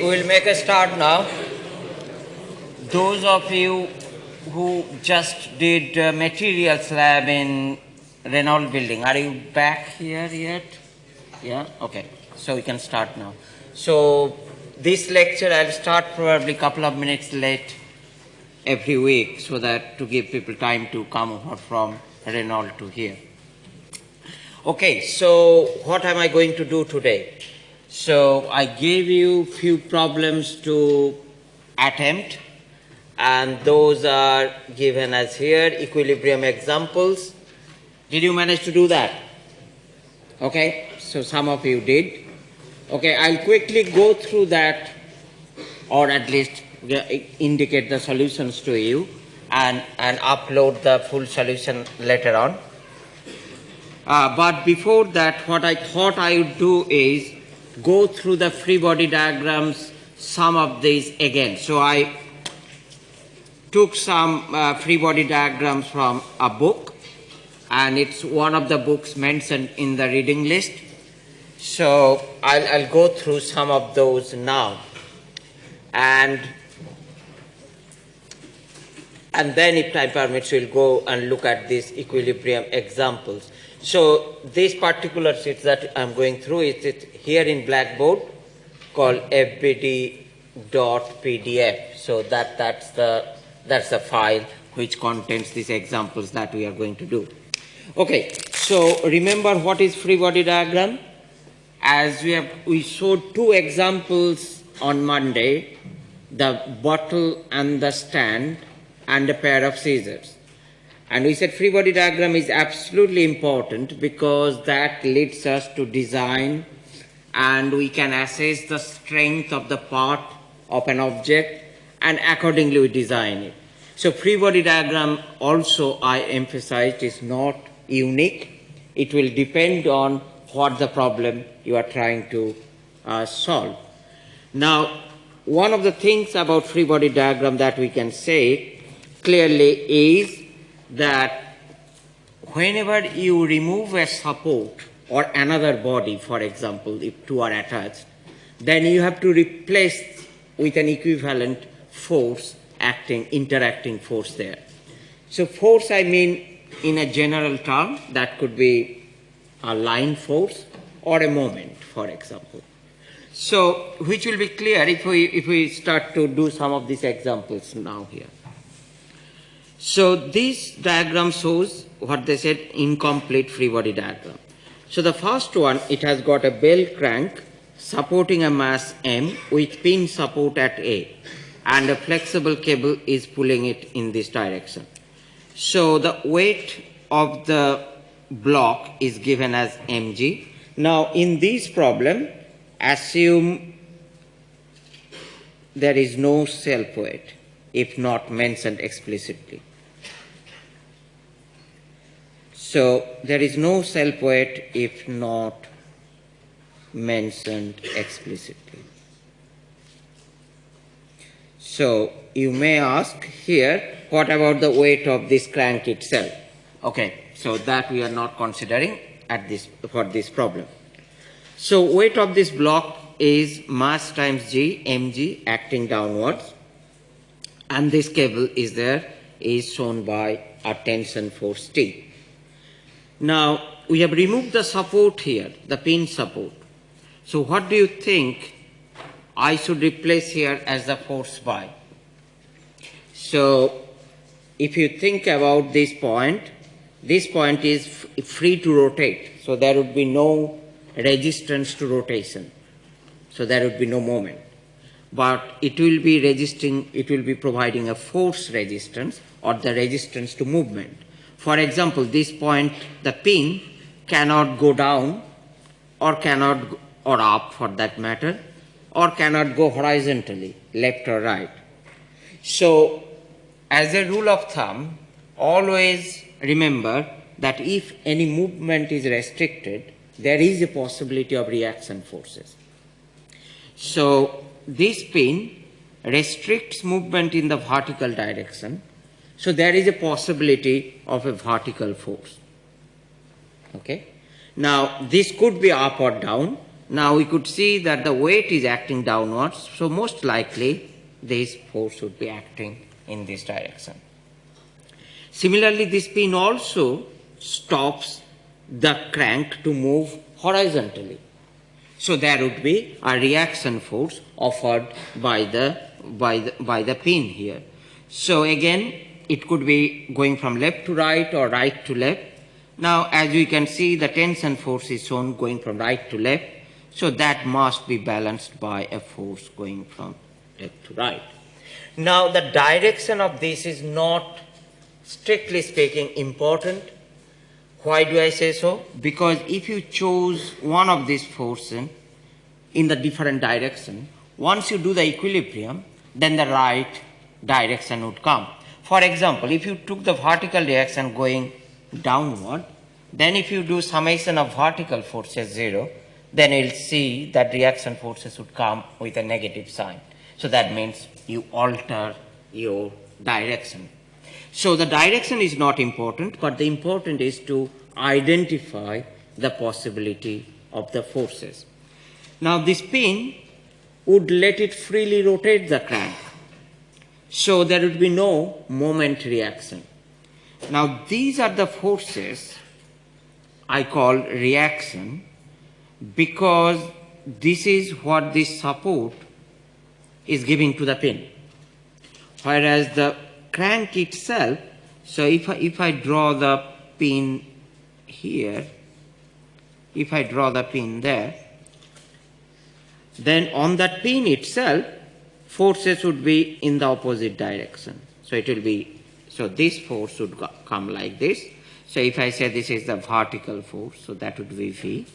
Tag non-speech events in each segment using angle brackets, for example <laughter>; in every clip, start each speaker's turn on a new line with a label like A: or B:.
A: Okay, we'll make a start now. Those of you who just did uh, materials lab in Renold building, are you back here yet? Yeah, okay. So we can start now. So this lecture I'll start probably a couple of minutes late every week so that to give people time to come over from Renold to here. Okay, so what am I going to do today? So I gave you few problems to attempt and those are given as here, equilibrium examples. Did you manage to do that? Okay, so some of you did. Okay, I'll quickly go through that or at least indicate the solutions to you and, and upload the full solution later on. Uh, but before that, what I thought I would do is go through the free body diagrams, some of these again. So I took some uh, free body diagrams from a book, and it's one of the books mentioned in the reading list. So I'll, I'll go through some of those now. And and then if time permits, we'll go and look at these equilibrium examples. So this particular sheet that I'm going through is it here in Blackboard called fbd.pdf. So that, that's, the, that's the file which contains these examples that we are going to do. Okay, so remember what is free body diagram? As we have, we showed two examples on Monday, the bottle and the stand and a pair of scissors. And we said free body diagram is absolutely important because that leads us to design and we can assess the strength of the part of an object and accordingly we design it. So free body diagram also I emphasized is not unique. It will depend on what the problem you are trying to uh, solve. Now, one of the things about free body diagram that we can say clearly is that whenever you remove a support or another body, for example, if two are attached, then you have to replace with an equivalent force acting, interacting force there. So force, I mean, in a general term, that could be a line force or a moment, for example. So, which will be clear if we, if we start to do some of these examples now here. So this diagram shows what they said incomplete free body diagram. So the first one, it has got a bell crank supporting a mass M with pin support at A and a flexible cable is pulling it in this direction. So the weight of the block is given as mg. Now in this problem, assume there is no self weight if not mentioned explicitly. So there is no self weight if not mentioned explicitly. So you may ask here, what about the weight of this crank itself? Okay, so that we are not considering at this for this problem. So weight of this block is mass times g, mg acting downwards and this cable is there is shown by a tension force T. Now, we have removed the support here, the pin support. So what do you think I should replace here as the force by? So if you think about this point, this point is free to rotate. So there would be no resistance to rotation. So there would be no moment. But it will be resisting, it will be providing a force resistance or the resistance to movement. For example, this point, the pin cannot go down or cannot, or up for that matter, or cannot go horizontally, left or right. So, as a rule of thumb, always remember that if any movement is restricted, there is a possibility of reaction forces. So, this pin restricts movement in the vertical direction so there is a possibility of a vertical force. Okay. Now this could be up or down, Now we could see that the weight is acting downwards, so most likely this force would be acting in this direction. Similarly, this pin also stops the crank to move horizontally. So there would be a reaction force offered by the, by the, by the pin here. So again, it could be going from left to right or right to left. Now, as you can see, the tension force is shown going from right to left. So that must be balanced by a force going from left to right. Now, the direction of this is not, strictly speaking, important. Why do I say so? Because if you choose one of these forces in the different direction, once you do the equilibrium, then the right direction would come. For example, if you took the vertical direction going downward, then if you do summation of vertical forces zero, then you'll see that reaction forces would come with a negative sign. So that means you alter your direction. So the direction is not important, but the important is to identify the possibility of the forces. Now this pin would let it freely rotate the crank. So there would be no moment reaction. Now these are the forces I call reaction because this is what this support is giving to the pin. Whereas the crank itself, so if I, if I draw the pin here, if I draw the pin there, then on that pin itself, forces would be in the opposite direction. So it will be, so this force would come like this. So if I say this is the vertical force, so that would be V.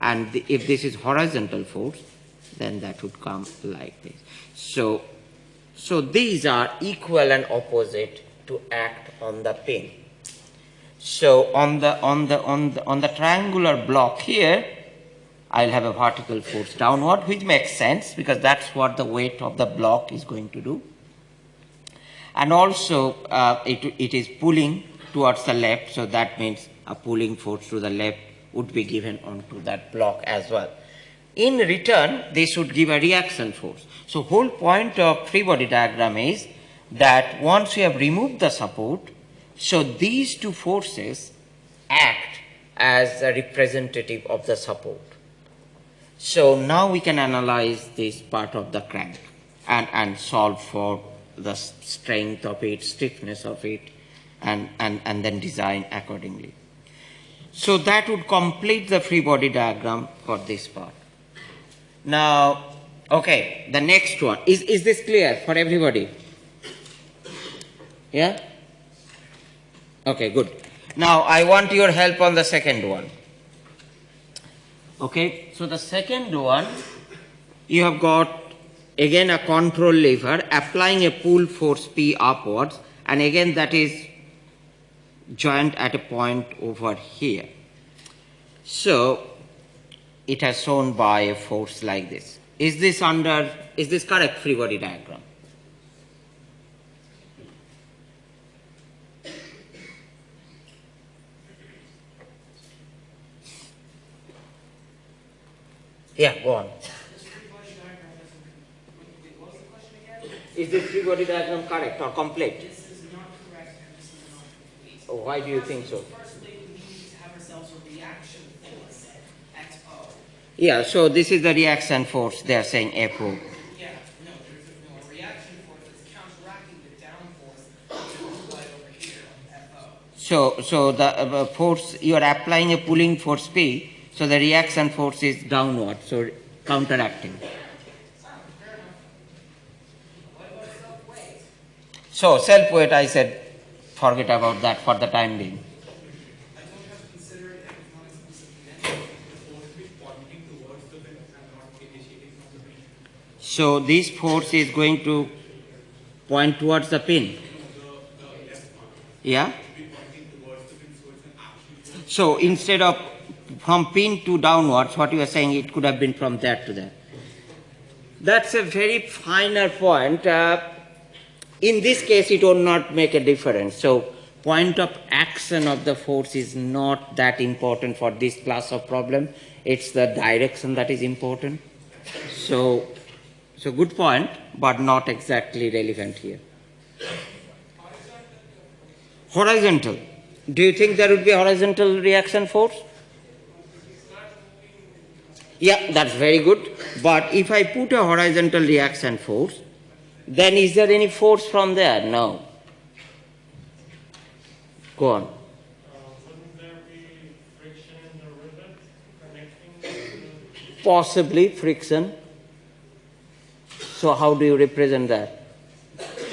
A: And the, if this is horizontal force, then that would come like this. So, so these are equal and opposite to act on the pin. So on the, on the, on the, on the triangular block here, I'll have a vertical force downward, which makes sense because that's what the weight of the block is going to do. And also, uh, it, it is pulling towards the left, so that means a pulling force to the left would be given onto that block as well. In return, this would give a reaction force. So whole point of free body diagram is that once we have removed the support, so these two forces act as a representative of the support. So now we can analyze this part of the crank and, and solve for the strength of it, stiffness of it, and, and, and then design accordingly. So that would complete the free body diagram for this part. Now, okay, the next one. Is, is this clear for everybody? Yeah? Okay, good. Now, I want your help on the second one. Okay, so the second one, you have got again a control lever applying a pull force P upwards and again that is joint at a point over here. So it has shown by a force like this. Is this under, is this correct free body diagram? Yeah, go on. Is this free body diagram correct or complete?
B: This is not correct this is not complete.
A: Oh, why do you think so? Yeah, so this is the reaction force they are saying FO.
B: Yeah, no, there's no, reaction force that's counteracting the down force which right over here, FO.
A: So, so the uh, force, you are applying a pulling force P, so the reaction force is downward, so counteracting. So self weight, I said, forget about that for the time being. So this force is going to point towards the pin. Yeah? So instead of from pin to downwards, what you are saying, it could have been from there to there. That's a very finer point. Uh, in this case, it will not make a difference. So point of action of the force is not that important for this class of problem. It's the direction that is important. So, so good point, but not exactly relevant here. Horizontal. Do you think there would be horizontal reaction force? Yeah, that's very good. But if I put a horizontal reaction force, then is there any force from there? No. Go on. Possibly friction. So, how do you represent that?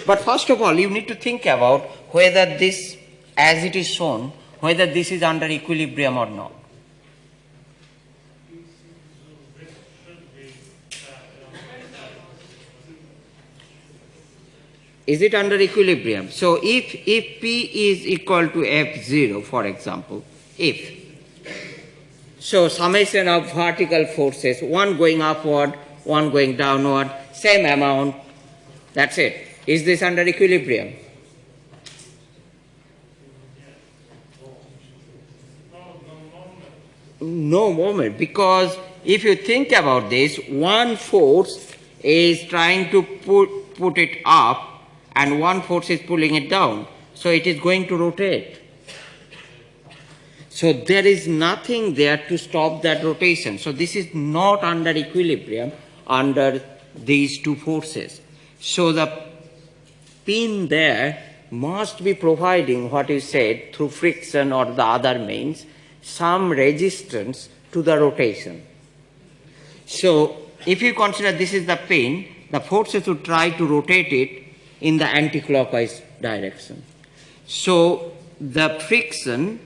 A: But first of all, you need to think about whether this, as it is shown, whether this is under equilibrium or not.
C: width should be that,
A: Is it under equilibrium? So, if, if P is equal to F0, for example, if, so summation of vertical forces, one going upward, one going downward, same amount, that's it. Is this under equilibrium? No moment, because if you think about this, one force is trying to put, put it up and one force is pulling it down. So it is going to rotate. So there is nothing there to stop that rotation. So this is not under equilibrium under these two forces. So the pin there must be providing what you said through friction or the other means some resistance to the rotation. So if you consider this is the pin, the forces would try to rotate it in the anti-clockwise direction. So the friction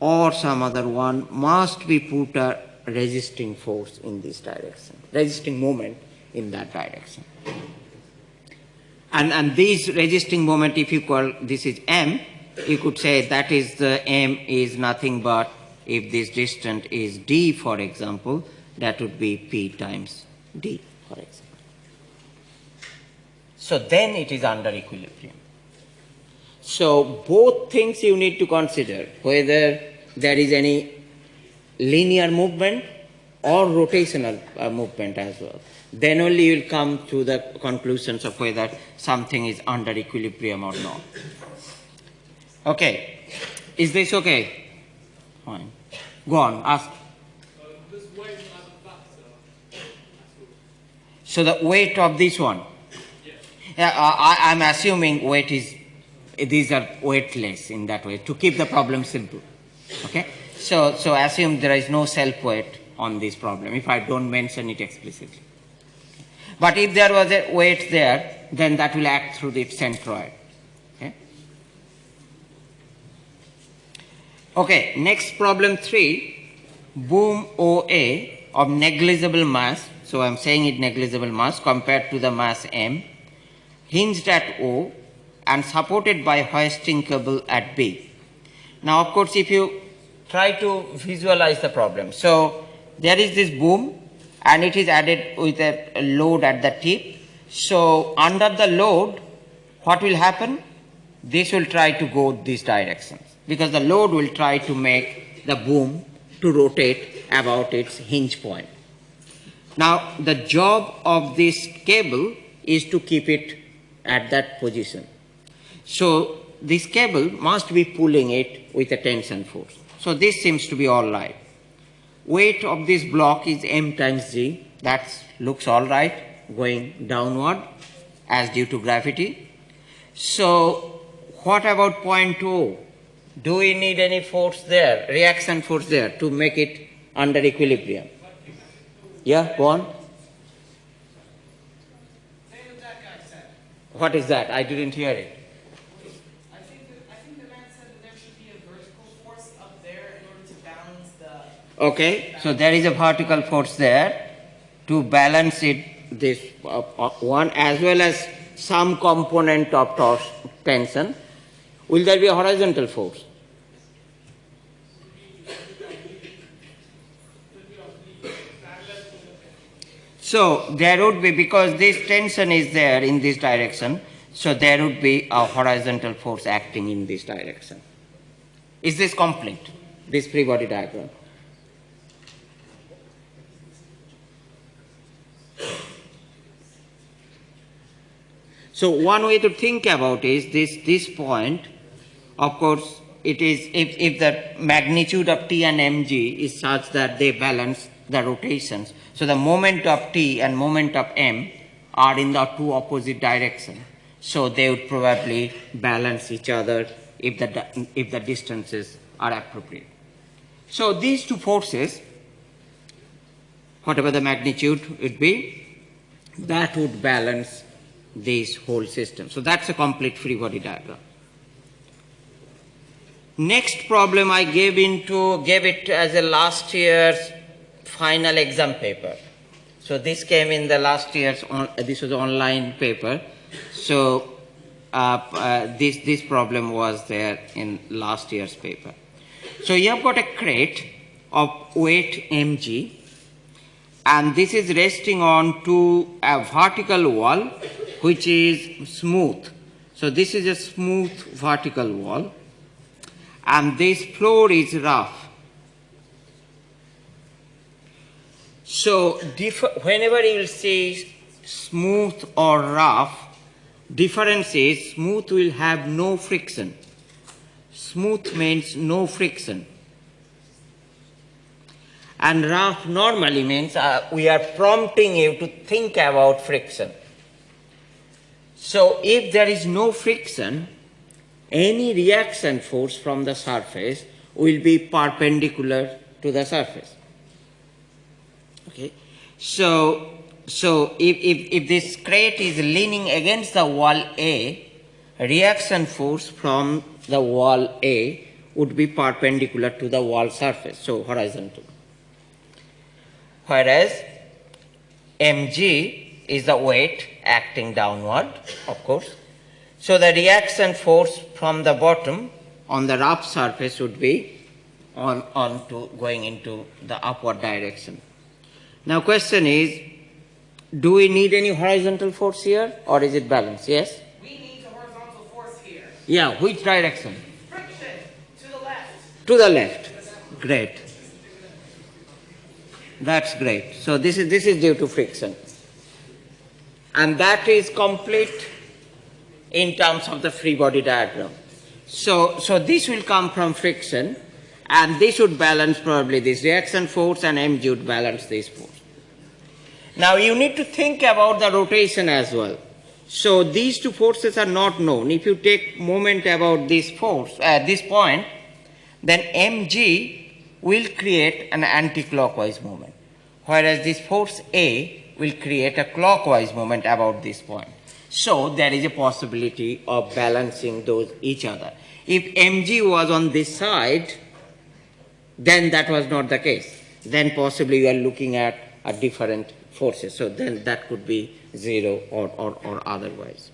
A: or some other one must be put a resisting force in this direction, resisting moment in that direction. And, and this resisting moment, if you call this is m, you could say that is the m is nothing but if this distance is d, for example, that would be p times d, for example. So then it is under equilibrium. So both things you need to consider whether there is any linear movement or rotational uh, movement as well. Then only you will come to the conclusions of whether something is under equilibrium or not. Okay, is this okay? Fine. Go on, ask. So the weight of this one? Yeah, uh, I, I'm assuming weight is, these are weightless in that way to keep the problem simple. Okay? So, so assume there is no self weight on this problem if I don't mention it explicitly. But if there was a weight there, then that will act through the centroid. Okay? Okay, next problem three. Boom OA of negligible mass, so I'm saying it negligible mass compared to the mass M, hinged at O and supported by hoisting cable at B. Now, of course, if you try to visualize the problem, so there is this boom and it is added with a load at the tip. So, under the load, what will happen? This will try to go these directions because the load will try to make the boom to rotate about its hinge point. Now, the job of this cable is to keep it at that position. So, this cable must be pulling it with a tension force. So, this seems to be all right. Weight of this block is m times g. That looks all right, going downward as due to gravity. So, what about point O? Do we need any force there, reaction force there to make it under equilibrium? Yeah, go on.
B: Say what that guy said.
A: What is that? I didn't hear it.
B: I think that, I think the man said that there should be a vertical force up there in order to balance the.
A: Okay, so there is a vertical force there to balance it, this uh, uh, one as well as some component of tors- tension. Will there be a horizontal force? So there would be, because this tension is there in this direction, So there would be a horizontal force acting in this direction. Is this complete? This free body diagram? So one way to think about is this, this point, of course, it is if, if the magnitude of T and mg is such that they balance the rotations. So the moment of T and moment of m are in the two opposite directions. So they would probably balance each other if the, if the distances are appropriate. So these two forces, whatever the magnitude would be, that would balance this whole system. So that's a complete free body diagram. Next problem I gave into gave it as a last year's final exam paper. So this came in the last year's on, this was online paper. So uh, uh, this this problem was there in last year's paper. So you have got a crate of weight mg and this is resting on to a vertical wall which is smooth. So this is a smooth vertical wall and this floor is rough. So whenever you will see smooth or rough, difference is smooth will have no friction. Smooth means no friction. And rough normally means uh, we are prompting you to think about friction. So if there is no friction, any reaction force from the surface will be perpendicular to the surface. Okay. So, so if, if, if this crate is leaning against the wall A, reaction force from the wall A would be perpendicular to the wall surface, so horizontal. Whereas mg is the weight acting downward, of course. So the reaction force from the bottom on the rough surface would be on, on to going into the upward direction. Now question is, do we need any horizontal force here or is it balanced? Yes?
B: We need a horizontal force here.
A: Yeah, which direction?
B: Friction to the left.
A: To the left. Great. That's great. So this is this is due to friction. And that is complete in terms of the free body diagram. So so this will come from friction and this would balance probably this reaction force and mg would balance this force. Now you need to think about the rotation as well. So these two forces are not known. If you take moment about this force at this point, then mg will create an anti-clockwise moment, whereas this force A will create a clockwise moment about this point. So there is a possibility of balancing those each other. If mg was on this side, then that was not the case. Then possibly you are looking at a different forces. So then that could be zero or, or, or otherwise.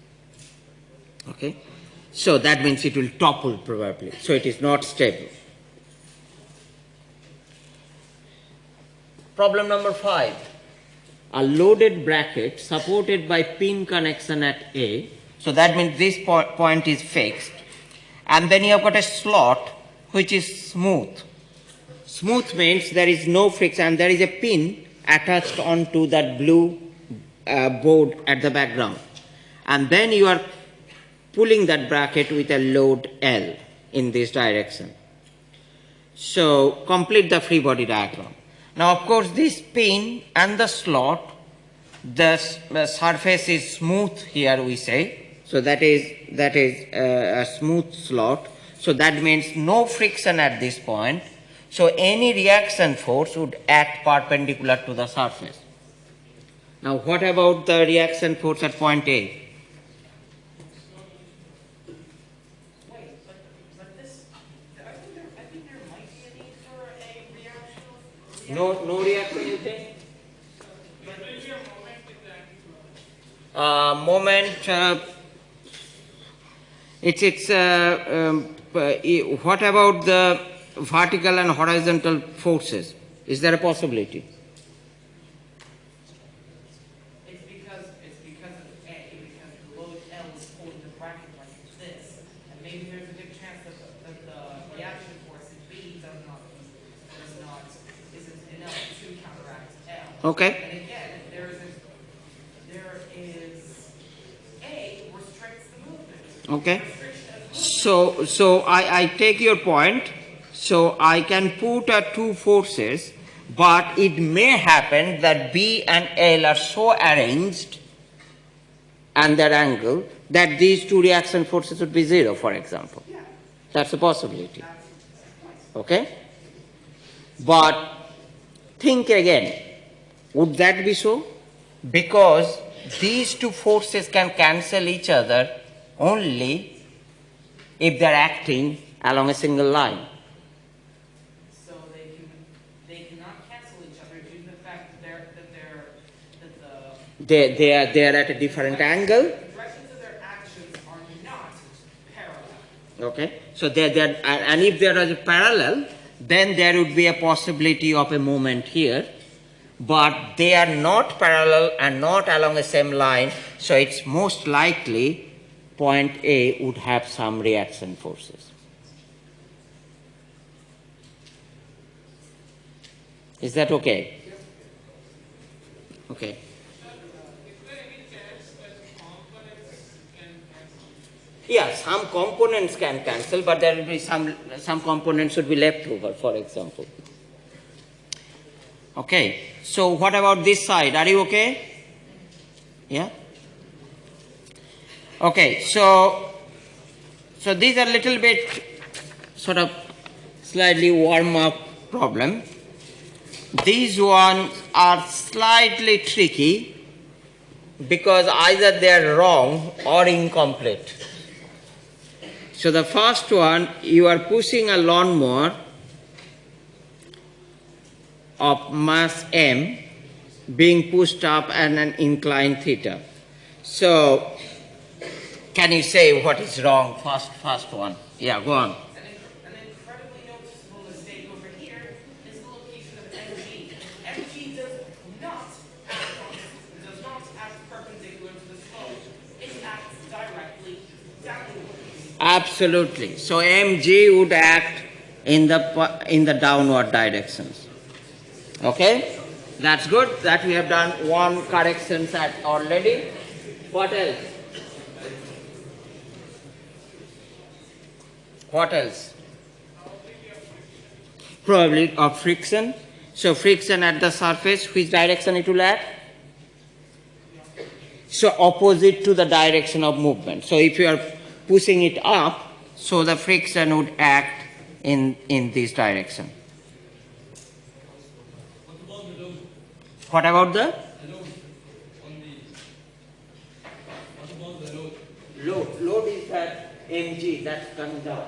A: Okay? So that means it will topple probably. So it is not stable. Problem number five. A loaded bracket supported by pin connection at A. So that means this po- point is fixed. And then you have got a slot which is smooth. Smooth means there is no friction and there is a pin attached onto that blue uh, board at the background. And then you are pulling that bracket with a load L in this direction. So complete the free body diagram. Now of course this pin and the slot, the, surface is smooth here we say. So that is, that is uh, a smooth slot. So that means no friction at this point. So any reaction force would act perpendicular to the surface. Now what about the reaction force at point A? No, no reaction you think? Uh, moment, uh, it's, it's, uh, um, uh, what about the vertical and horizontal forces? Is there a possibility?
B: It's because, load the bracket like this, there's a chance that the, reaction force.
A: Okay.
B: And again, there is, a, there is A restricts the movement.
A: Okay. So, so I, I take your point. So I can put uh, two forces, but it may happen that B and L are so arranged and their angle that these two reaction forces would be zero, for example. That's a possibility. Okay? But think again. Would that be so? Because these two forces can cancel each other only if they're acting along a single line.
B: So they can, they cannot cancel each other due to the fact that they're, that they're, that the
A: They, they, are, they are at a different angle.
B: are.
A: Okay? So they're, they're, and uh, and if there is a parallel, then there would be a possibility of a moment here. But they are not parallel and not along the same line, so it's most likely point A would have some reaction forces. Is that okay? Okay. Yeah, some components can cancel, but there will be some, some components should be left over, for example. Okay, so what about this side? Are you okay? Yeah? Okay, so, so these are little bit sort of slightly warm up problem. These ones are slightly tricky because either they are wrong or incomplete. So the first one, you are pushing a lawnmower of mass m being pushed up at an inclined theta. So, can you say what is wrong? First, first one. Yeah, go on.
B: An, inc- an incredibly noticeable mistake over here is the location of MG. MG does not act, does not act perpendicular to the slope. It acts directly downward.
A: Absolutely. So mg would act in the in the downward directions. Okay, that's good. That we have done one correction set already. What else? What else? Probably of friction. So friction at the surface, which direction it will act? So opposite to the direction of movement. So if you are pushing it up, so the friction would act in, in this direction. What about the? Load. Load is that mg that's coming down.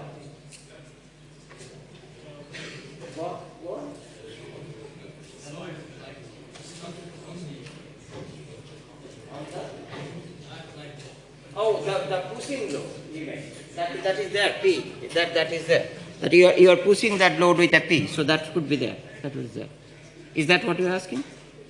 A: What? What? Oh, the, pushing load, you. That, that is there, P. That, that is there. That you are, you are pushing that load with a P, so that could be there. That was there. Is that what you're asking?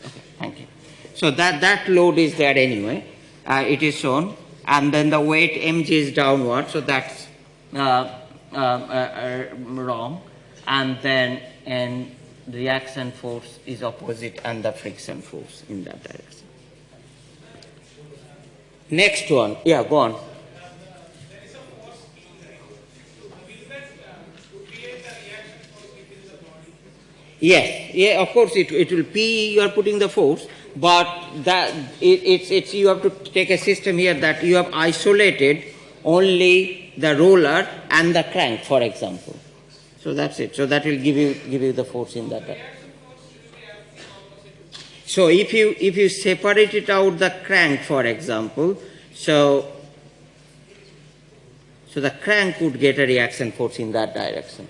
A: Okay, thank you. So that, that load is there anyway. Uh, it is shown. And then the weight mg is downward, so that's uh, uh, uh, wrong. And then and reaction force is opposite and the friction force in that direction. Next one. Yeah, go on. Yes, yeah, of course it, it will P you are putting the force, but that it, it's, it's you have to take a system here that you have isolated only the roller and the crank, for example. So that's it. So that will give you give you the force in that. So if you if you separate it out the crank, for example, so so the crank would get a reaction force in that direction.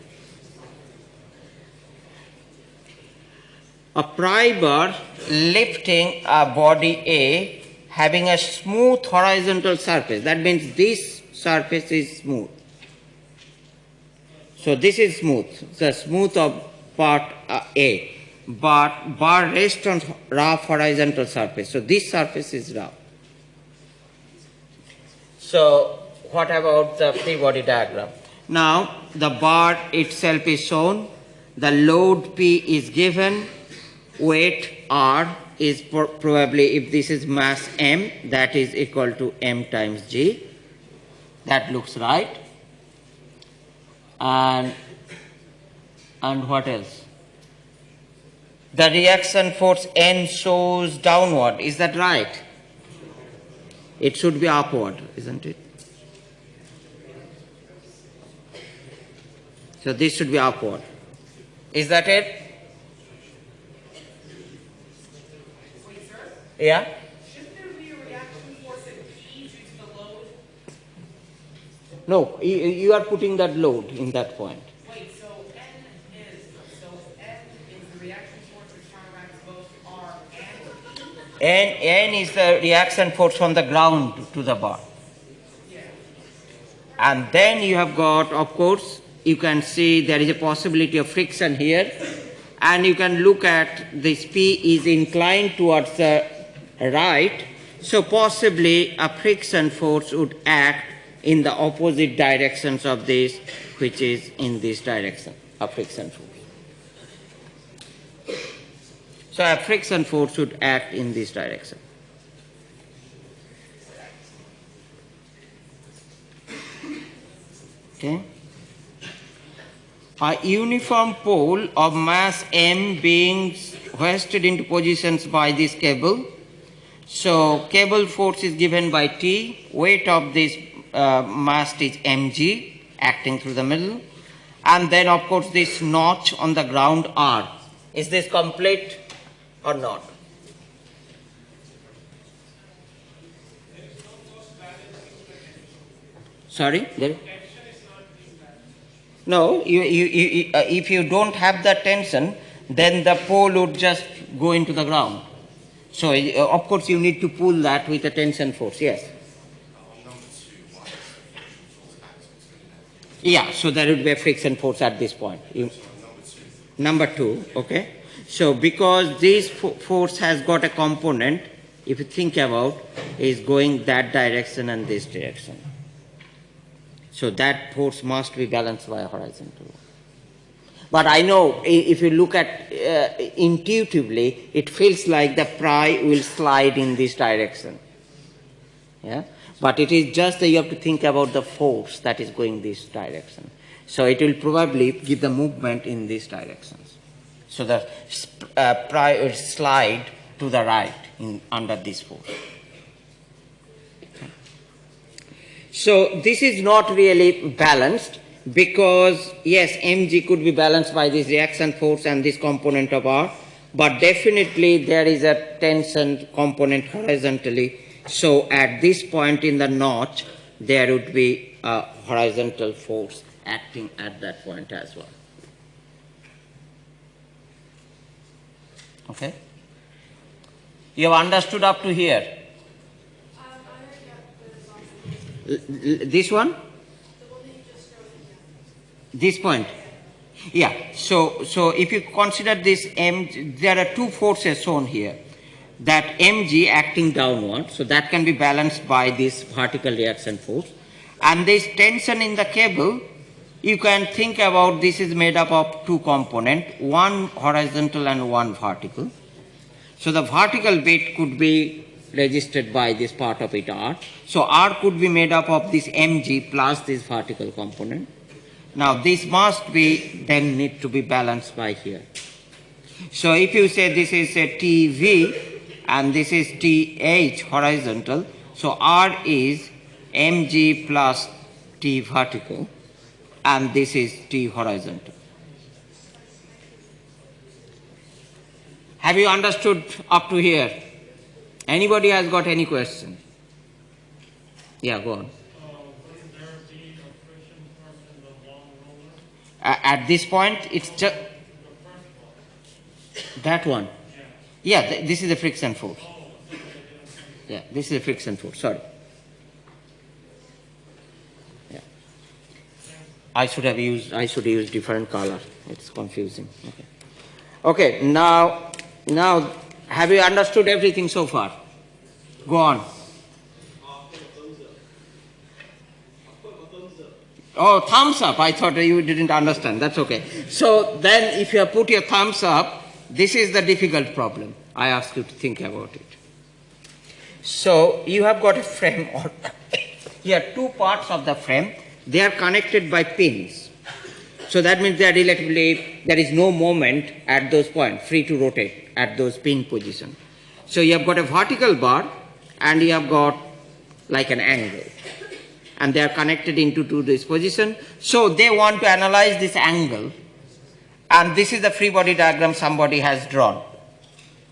A: A pry bar lifting a body A having a smooth horizontal surface. That means this surface is smooth. So this is smooth, the smooth of part uh, A. But bar rests on rough horizontal surface. So this surface is rough. So what about the free body diagram? Now the bar itself is shown, the load P is given, weight R, is probably, if this is mass m, that is equal to m times g. That looks right. And, and what else? The reaction force N shows downward, is that right? It should be upward, isn't it? So this should be upward. Is that it?
B: Wait, sir,
A: Yeah?
B: shouldn't there be a reaction force at P due to the load?
A: No, you are putting that load in that point.
B: Wait, so N is, so N is the reaction force which counteracts both R and P?
A: N, N is the reaction force from the ground to the bar. And then you have got, of course, you can see there is a possibility of friction here. And you can look at this P is inclined towards the right. So possibly a friction force would act in the opposite directions of this, which is in this direction, a friction force. So a friction force would act in this direction. Okay. A uniform pole of mass m being hoisted into positions by this cable. So cable force is given by T. Weight of this uh, mast is mg acting through the middle. And then of course this notch on the ground R. Is this complete or not? Sorry? There? No, you, you, you, uh, if you don't have the tension, then the pole would just go into the ground. So, uh, of course, you need to pull that with a tension force, yes. Yeah, so there would be a friction force at this point. You, number two, okay. So, because this force has got a component, if you think about, is going that direction and this direction. So that force must be balanced by a horizontal. But I know if you look at uh, intuitively, it feels like the pry will slide in this direction. Yeah? But it is just that you have to think about the force that is going this direction. So it will probably give the movement in this directions. So the uh, pry will slide to the right in, under this force. So this is not really balanced because yes, mg could be balanced by this reaction force and this component of R, but definitely there is a tension component horizontally. So at this point in the notch, there would be a horizontal force acting at that point as well. Okay? You have understood up to here? This one? This point? Yeah, so, so if you consider this m, there are two forces shown here. That mg acting downward, so that can be balanced by this vertical reaction force. And this tension in the cable, you can think about this is made up of two components, one horizontal and one vertical. So the vertical bit could be registered by this part of it R. So R could be made up of this mg plus this vertical component. Now this must be then need to be balanced by here. So if you say this is a TV and this is TH horizontal, so R is mg plus T vertical and this is T horizontal. Have you understood up to here? Anybody has got any question? Yeah, go on.
C: Uh, wouldn't there be a friction force in the long roller?
A: A- at this point, it's just
C: The first one,
A: that one.
C: yeah.
A: Yeah, th- this is the friction force. Yeah, this is the friction force. Sorry. I should have used. I should use different color. It's confusing. Okay. Okay. Now, now, have you understood everything so far? Go on. Oh, thumbs up. I thought you didn't understand. That's okay. So then, if you have put your thumbs up, this is the difficult problem. I ask you to think about it. So you have got a frame or <laughs> here two parts of the frame, they are connected by pins. So that means they are relatively, there is no moment at those points, free to rotate at those pin position. So you have got a vertical bar and you have got like an angle. And they are connected into to this position. So they want to analyze this angle. And this is the free body diagram somebody has drawn.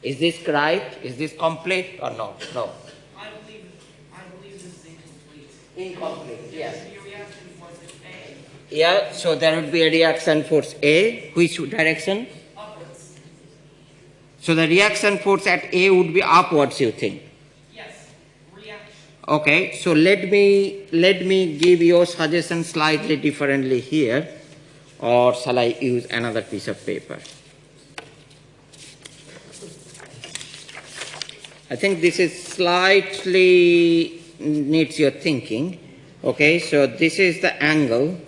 A: Is this right? Is this complete or no? No.
B: I believe, I believe this is incomplete.
A: Incomplete, yes.
B: Your reaction was A,
A: Yeah, so there would be a reaction force A, which direction?
B: upwards.
A: So the reaction force at A would be upwards, you think?
B: Yes, reaction.
A: Okay, so let me let me give your suggestion slightly differently here, or shall I use another piece of paper? I think this is slightly needs your thinking. Okay, so this is the angle,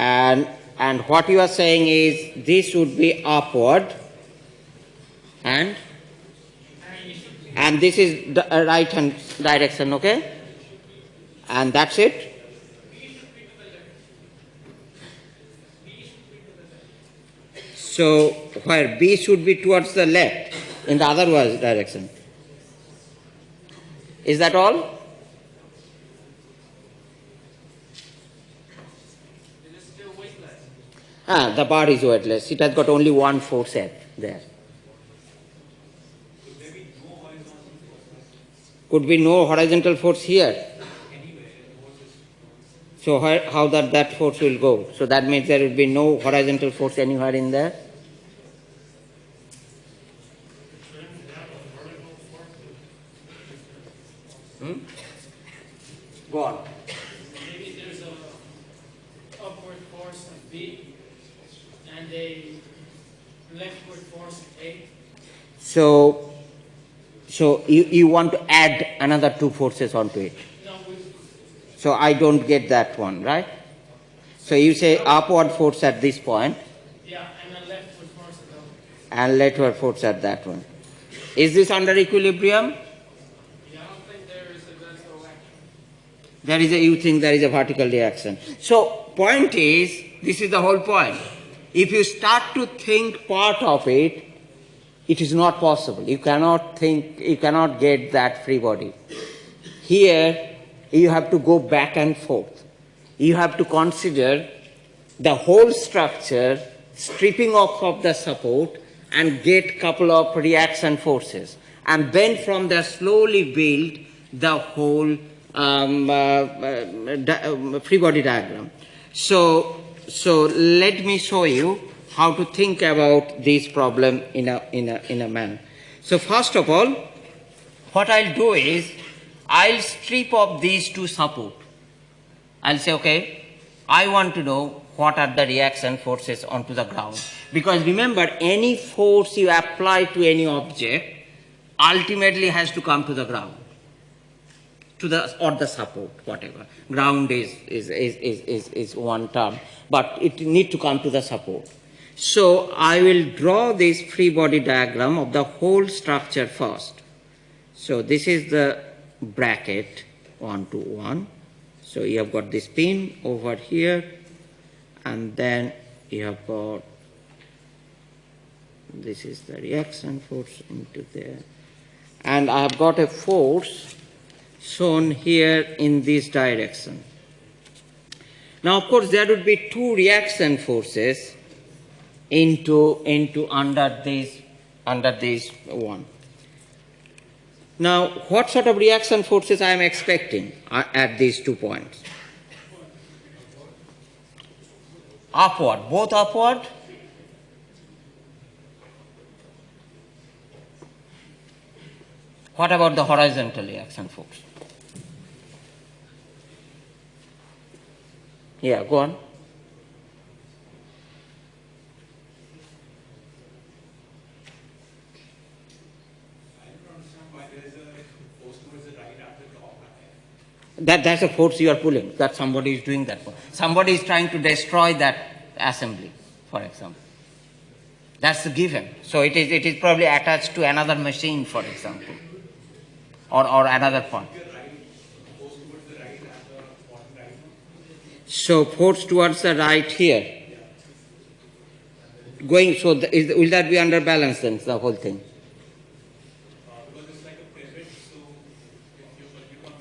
A: and and what you are saying is this would be upward, and and this is the uh, right hand direction okay? And that's it? So where b should be towards the left in the otherwise direction. Is that all
B: It is still weightless.
A: Ah the bar is weightless it has got only one force F there could be no horizontal force here So how, how that, that force will go? So that means there will be no horizontal force anywhere in there. Hmm? Go on.
D: Maybe there's a upward force of B and a leftward force of A.
A: So, so you, you want to add another two forces onto it. So I don't get that one, right? So you say upward force at this point
D: yeah, and leftward force of O.
A: and leftward force at that one. Is this under equilibrium?
D: There is a,
A: you think there is a vertical reaction. So point is, this is the whole point. If you start to think part of it, it is not possible. You cannot think, you cannot get that free body. Here, you have to go back and forth. You have to consider the whole structure, stripping off of the support and get couple of reaction forces. And then from there slowly build the whole um, uh, uh, um, free body diagram. So, so let me show you how to think about this problem in a, in a, in a manner. So first of all, what I'll do is, I'll strip off these two support. I'll say, okay, I want to know what are the reaction forces onto the ground. Because remember, any force you apply to any object ultimately has to come to the ground. To the or the support, whatever. Ground is is, is, is, is, is one term, but it need to come to the support. So I will draw this free body diagram of the whole structure first. So this is the bracket one to one. So you have got this pin over here, and then you have got this is the reaction force into there, and I have got a force shown here in this direction. Now, of course, there would be two reaction forces into into under this under this one. Now, what sort of reaction forces I am expecting uh, at these two points? Upward, both upward. What about the horizontal reaction force? Yeah, go on. That, that's a force you are pulling, that somebody is doing that for. Somebody is trying to destroy that assembly, for example. That's the given. So it is, it is probably attached to another machine, for example, or, or another point. So force towards the right here. Going, so the, is, will that be under balance then, the whole thing?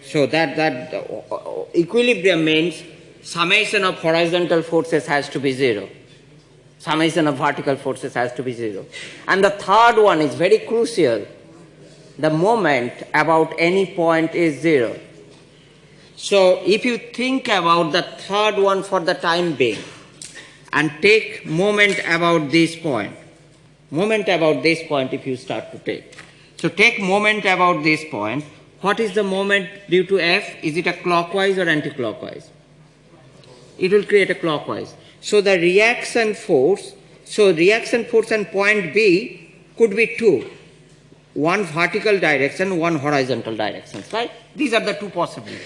A: So that, that uh, equilibrium means summation of horizontal forces has to be zero. Summation of vertical forces has to be zero. And the third one is very crucial. The moment about any point is zero. So if you think about the third one for the time being and take moment about this point, moment about this point if you start to take. So take moment about this point. What is the moment due to F? Is it a clockwise or anti-clockwise? It will create a clockwise. So the reaction force, so reaction force and point B could be two. One vertical direction, one horizontal direction, right? These are the two possibilities.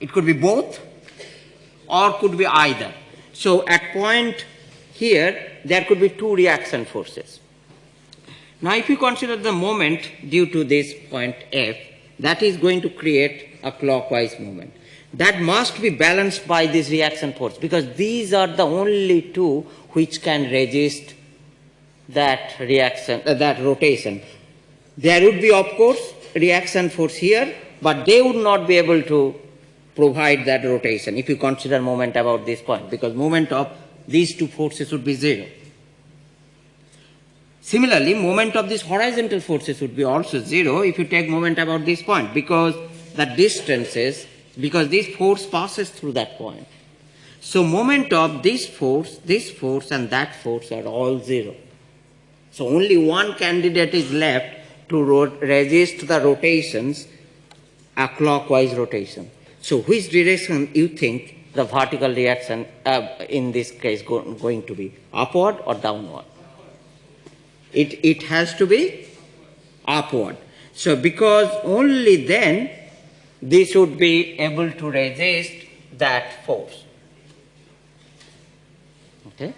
A: It could be both or could be either. So at point here, there could be two reaction forces. Now if you consider the moment due to this point F, that is going to create a clockwise movement. That must be balanced by this reaction force because these are the only two which can resist that reaction, uh, that rotation. There would be, of course, reaction force here, but they would not be able to provide that rotation if you consider moment about this point because moment of these two forces would be zero. Similarly, moment of these horizontal forces would be also zero if you take moment about this point because the distances, because this force passes through that point. So moment of this force, this force and that force are all zero. So only one candidate is left to resist the rotations, a clockwise rotation. So which direction you think the vertical reaction uh, in this case go, going to be, upward or downward? It, it has to be upward. So because only then this would be able to resist that force. Okay?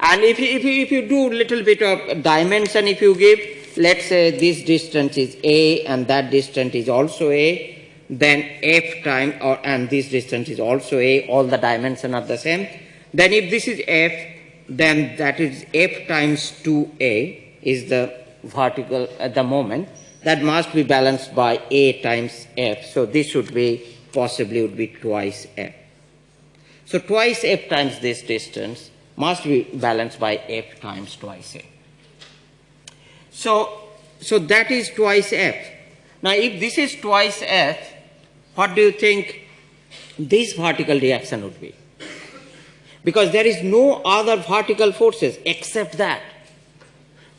A: And if you, if you, if you do little bit of dimension, if you give, let's say this distance is A and that distance is also A, then F time, or, and this distance is also A, all the dimension are the same. Then if this is F, then that is F times 2A is the vertical, at the moment. That must be balanced by A times F. So this should be, possibly would be twice F. So twice F times this distance must be balanced by F times twice A. So, so that is twice F. Now if this is twice F, what do you think this vertical reaction would be? Because there is no other vertical forces except that.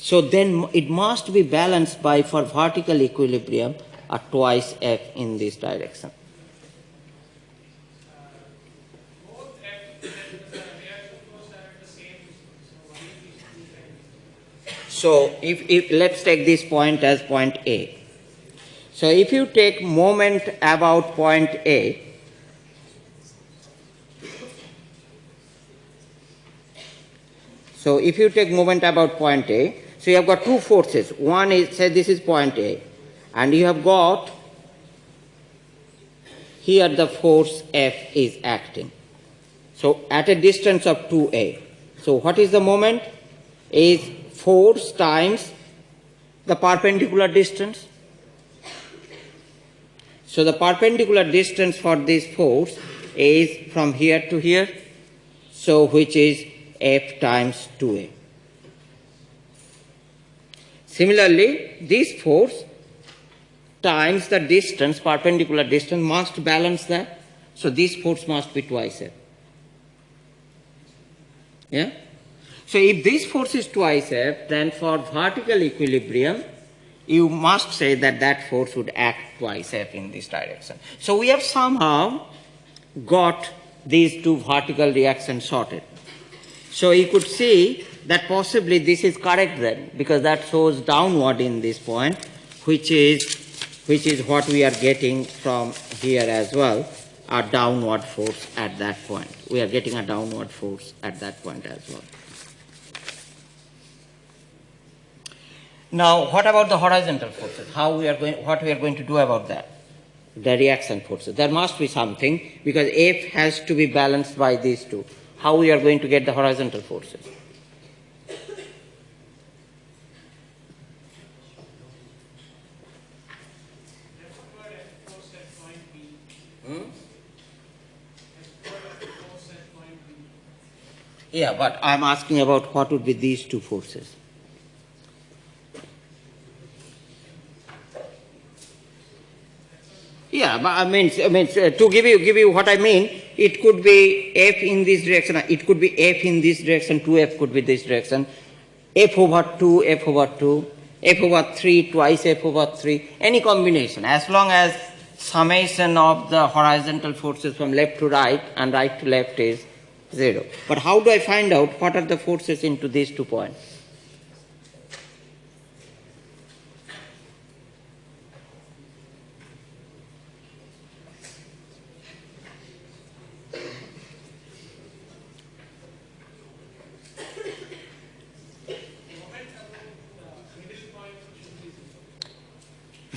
A: So then it must be balanced by, for vertical equilibrium, a twice F in this direction.
C: So
A: if, if let's take this point as point A. So if you take moment about point A, so if you take moment about point A, so you have got two forces. One is say this is point A, and you have got here the force F is acting. So at a distance of 2A. So what is the moment? Is force times the perpendicular distance. So the perpendicular distance for this force is from here to here, so which is F times 2A. Similarly, this force times the distance, perpendicular distance, must balance that. So this force must be twice F. Yeah? So if this force is twice F, then for vertical equilibrium, you must say that that force would act twice F in this direction. So we have somehow got these two vertical reactions sorted. So you could see that possibly this is correct then, because that shows downward in this point, which is which is what we are getting from here as well, a downward force at that point. We are getting a downward force at that point as well. Now, what about the horizontal forces? How we are going, what we are going to do about that? The reaction forces. There must be something because F has to be balanced by these two. How we are going to get the horizontal forces?
C: That's what at force at point B.
A: Hmm?
C: That's what at force at point B.
A: Yeah, but I'm asking about what would be these two forces. Yeah, I mean, I mean, uh, to give you give you what I mean, it could be f in this direction. It could be f in this direction. Two f could be this direction. f over two, f over two, f over three, twice f over three. Any combination, as long as summation of the horizontal forces from left to right and right to left is zero. But how do I find out what are the forces into these two points?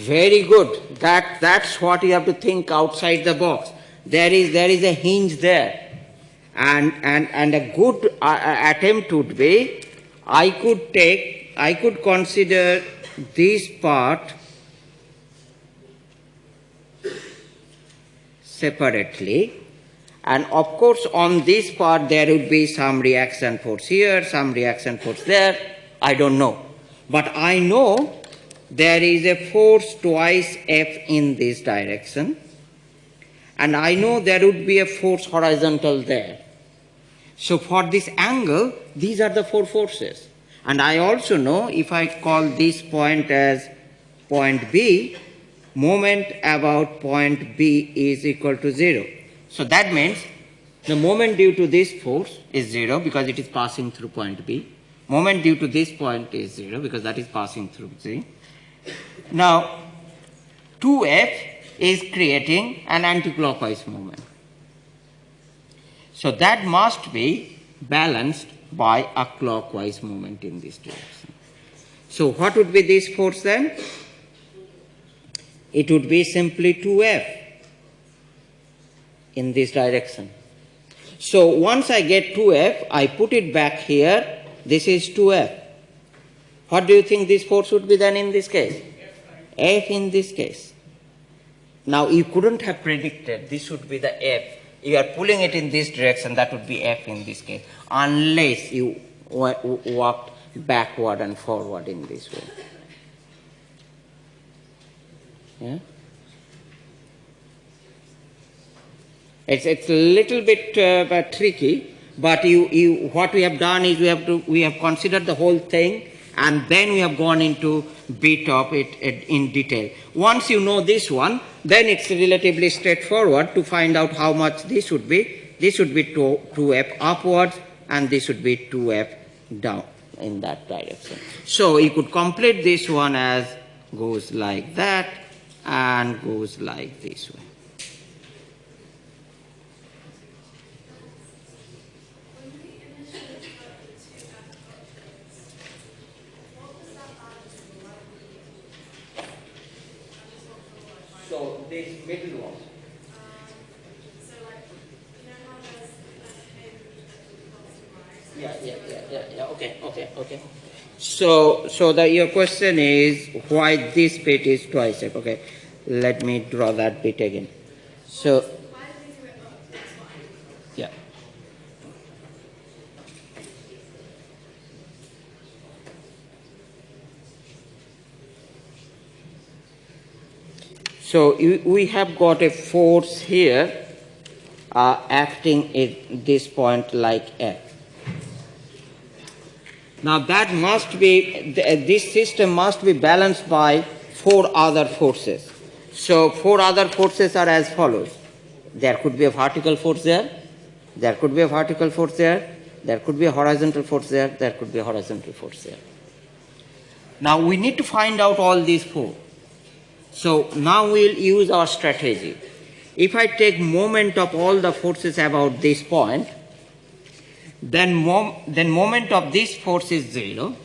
A: Very good. That, that's what you have to think outside the box. There is, there is a hinge there. And, and, and a good uh, uh, attempt would be, I could take, I could consider this part separately. And of course, on this part, there would be some reaction force here, some reaction force there. I don't know. But I know there is a force twice F in this direction. And I know there would be a force horizontal there. So for this angle, these are the four forces. And I also know if I call this point as point B, moment about point B is equal to zero. So that means the moment due to this force is zero because it is passing through point B. Moment due to this point is zero because that is passing through C. Now, 2F is creating an anticlockwise moment. So that must be balanced by a clockwise moment in this direction. So what would be this force then? It would be simply 2F in this direction. So once I get 2F, I put it back here. This is 2F. What do you think this force would be then in this case? F in this case. Now you couldn't have predicted this would be the F. You are pulling it in this direction, that would be F in this case, unless you wa- walked backward and forward in this way. Yeah? It's, it's a little bit uh, tricky, but you, you, what we have done is we have, to, we have considered the whole thing and then we have gone into bit of it, in detail. Once you know this one, then it's relatively straightforward to find out how much this would be. This would be 2, 2f upwards and this would be 2f down in that direction. So you could complete this one as goes like that and goes like this way. So this middle one. Yeah, yeah, yeah, yeah, yeah. Okay, okay, okay. So, so the your question is why this bit is twice F. Okay, let me draw that bit again. So, So we have got a force here uh, acting at this point like F. Now that must be, this system must be balanced by four other forces. So four other forces are as follows. There could be a vertical force there, there could be a vertical force there, there could be a horizontal force there, there could be a horizontal force there. Now we need to find out all these four. So now we'll use our strategy. If I take moment of all the forces about this point, then, mom- then moment of this force is zero,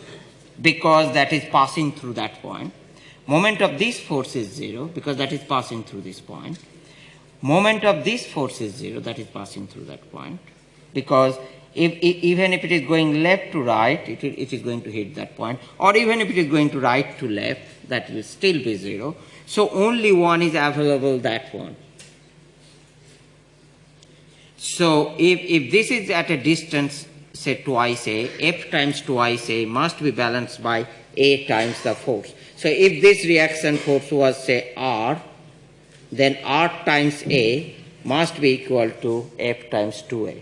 A: because that is passing through that point. Moment of this force is 0 because that is passing through this point. Moment of this force is 0 that is passing through that point because if, if, even if it is going left to right, it, it is going to hit that point, or even if it is going to right to left, that will still be zero. So only one is available, that one. So if, if this is at a distance, say twice a, f times twice a must be balanced by a times the force. So if this reaction force was say r, then r times a must be equal to f times 2a.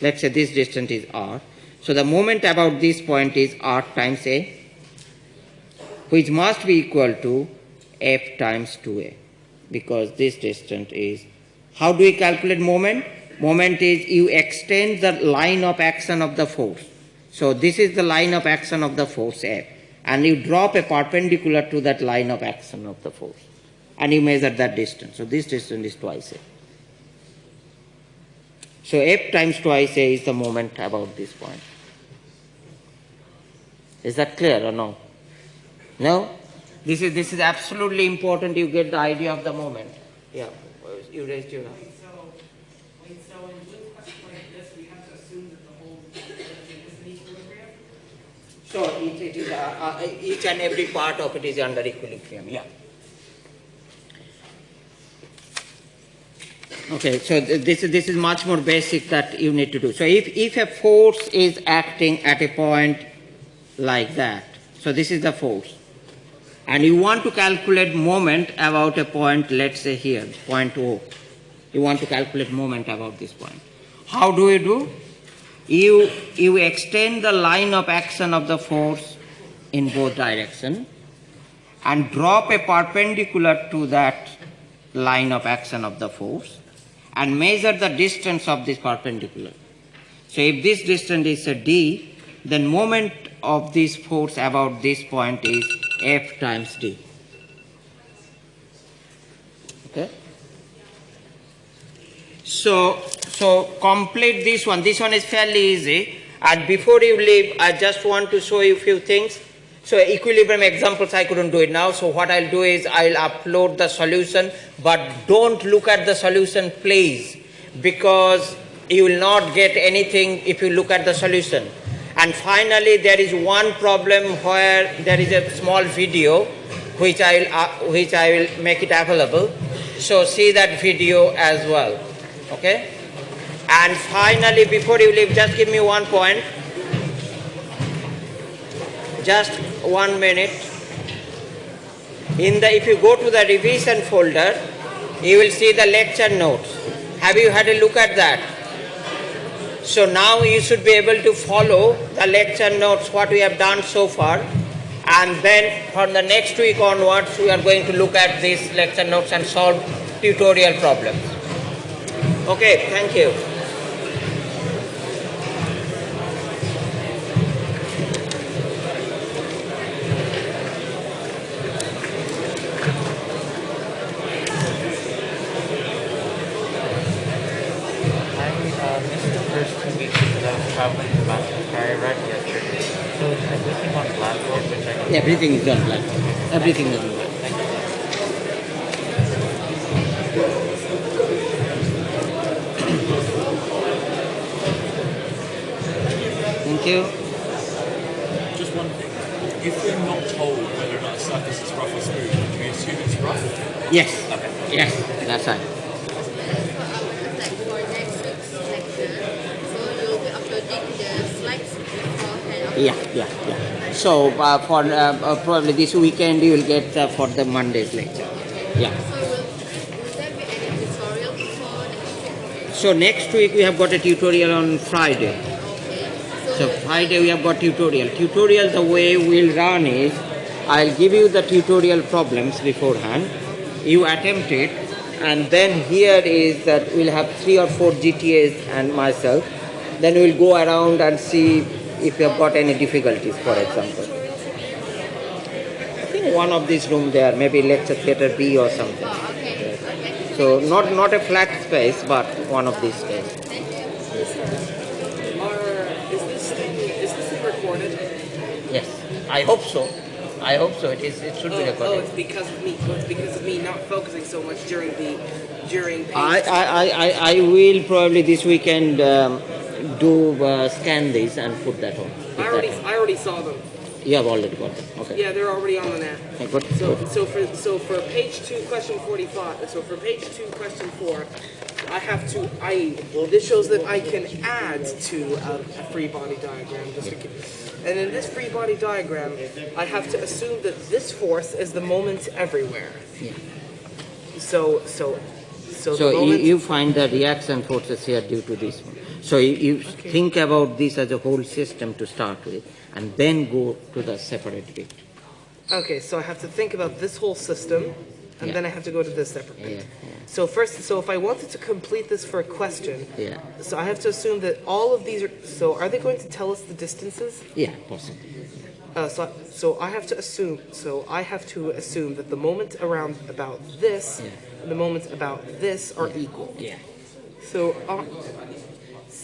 A: Let's say this distance is r. So the moment about this point is r times a, which must be equal to f times 2a, because this distance is. How do we calculate moment? Moment is you extend the line of action of the force. So this is the line of action of the force f, and you drop a perpendicular to that line of action of the force, and you measure that distance. So this distance is twice a. So f times twice a is the moment about this point. Is that clear or no? No? This is this is absolutely important you get the idea of the moment. Yeah. You raised your hand.
B: So, wait, so in with questions like this, we have to assume that the whole thing is in equilibrium?
A: So it, it is uh, uh, each and every part of it is under equilibrium. Yeah. Okay, so th- this is this is much more basic that you need to do. So if if a force is acting at a point like that, so this is the force, and you want to calculate moment about a point, let's say here, point O. You want to calculate moment about this point. How do you do? You you extend the line of action of the force in both direction and drop a perpendicular to that line of action of the force and measure the distance of this perpendicular. So if this distance is a d, then moment of this force about this point is F times d. Okay? So, so complete this one. This one is fairly easy. And before you leave, I just want to show you a few things. So equilibrium examples, I couldn't do it now. So what I'll do is I'll upload the solution, but don't look at the solution, please, because you will not get anything if you look at the solution. And finally, there is one problem where there is a small video, which I will, uh, which I will make it available. So see that video as well. Okay? And finally, before you leave, just give me one point. Just one minute. In the, if you go to the revision folder, you will see the lecture notes. Have you had a look at that? So now you should be able to follow the lecture notes, what we have done so far. And then from the next week onwards, we are going to look at these lecture notes and solve tutorial problems. Okay, thank you.
E: I uh, missed the first two weeks because I was traveling to Manchester. I arrived yesterday. So is everything on Blackboard, which I can...
A: Everything is done black. Everything is done black.
E: Thank you.
F: Just one thing. If we're not told whether or not a surface is rough or smooth, do we assume it's rough?
A: Yes. Yes, that's right.
G: like for next week's lecture, so you'll be uploading the slides beforehand. of-
A: Yeah, yeah, yeah. So uh, for uh, uh, probably this weekend you will get uh, for the Monday's lecture. Yeah.
G: So will, will there be any tutorial before next week?
A: So next week we have got a tutorial on Friday. So Friday we have got tutorial. Tutorial the way we'll run is I'll give you the tutorial problems beforehand. You attempt it and then here is that we'll have three or four GTAs and myself. Then we'll go around and see if you have got any difficulties for example. I think one of these rooms there, maybe lecture theatre B or something.
G: Oh.
A: So not not a flat space but one of these spaces.
G: Thank you.
B: Or is this thing
A: Yes, I hope so. I hope so. It is. It should be
B: Oh, oh,
A: recorded.
B: it's because of me. Oh, it's because of me not focusing so much during the during.
A: I, I, I, I, I will probably this weekend um, do uh, scan these and put that on.
B: I already
A: on.
B: I already saw them.
A: You have already got them. Okay.
B: Yeah, they're already on the net.
A: Okay, good.
B: So,
A: good.
B: so for so for page two, question forty-five. So for page two, question four, I have to. I well, this shows that I can add to a, a free body diagram. Just to, keep- and in this free body diagram, I have to assume that this force is the moment everywhere.
A: Yeah.
B: So so so,
A: So
B: the
A: you, you find the reaction forces here due to this one. So you, you think about this as a whole system to start with, and then go to the separate bit.
B: okay, so I have to think about this whole system, and
A: Yeah.
B: then I have to go to this separate bit.
A: yeah,
B: So first, so if I wanted to complete this for a question,
A: yeah,
B: So I have to assume that all of these are. So are they going to tell us the distances?
A: yeah, possibly.
B: Uh, so, so I have to assume. So I have to assume that the moment around about this
A: Yeah.
B: and the moments about this are equal.
A: Yeah,
B: So, uh,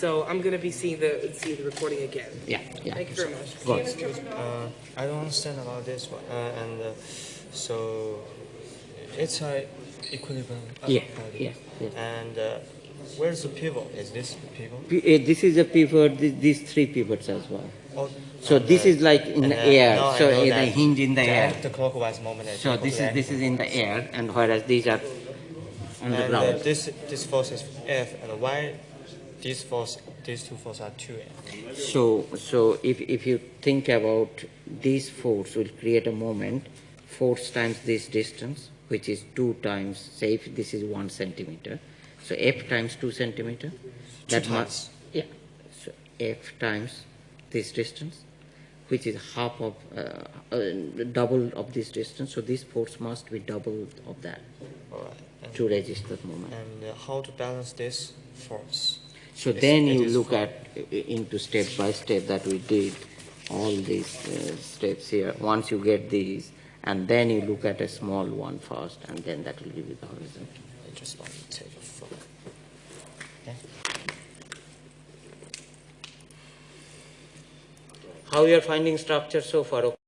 B: so I'm gonna be seeing the see the recording again.
A: yeah, yeah.
B: Thank you very much.
A: Go on.
H: Uh, I don't understand about this one. Uh, and uh, so it's a equilibrium uh,
A: Yeah, yeah, yeah.
H: And uh, where's the pivot? Is this the pivot?
A: P- uh, This is a pivot. th- These three pivots as well.
H: Oh,
A: So this is like in the air.
H: no,
A: So
H: know
A: in the hinge in the air.
H: The clockwise moment.
A: So this is this is in the air, and whereas these are on the
H: and uh,
A: ground.
H: this this force is F, and why these force these two forces are two?
A: So, so if, if you think about this force will create a moment, force times this distance, which is 2 times, say if this is 1 centimeter, so F times 2 centimeter. that
H: times.
A: yeah, so F times this distance, which is half of, uh, uh, double of this distance, so this force must be double of that
H: All right.
A: To resist that moment.
H: and uh, how to balance this force?
A: So
H: It's-
A: then you look at into step by step that we did all these uh, steps here. Once you get these, and then you look at a small one first, and then that will give you the horizon.
H: I just want to take a photo. Okay.
A: How you are finding structure so far?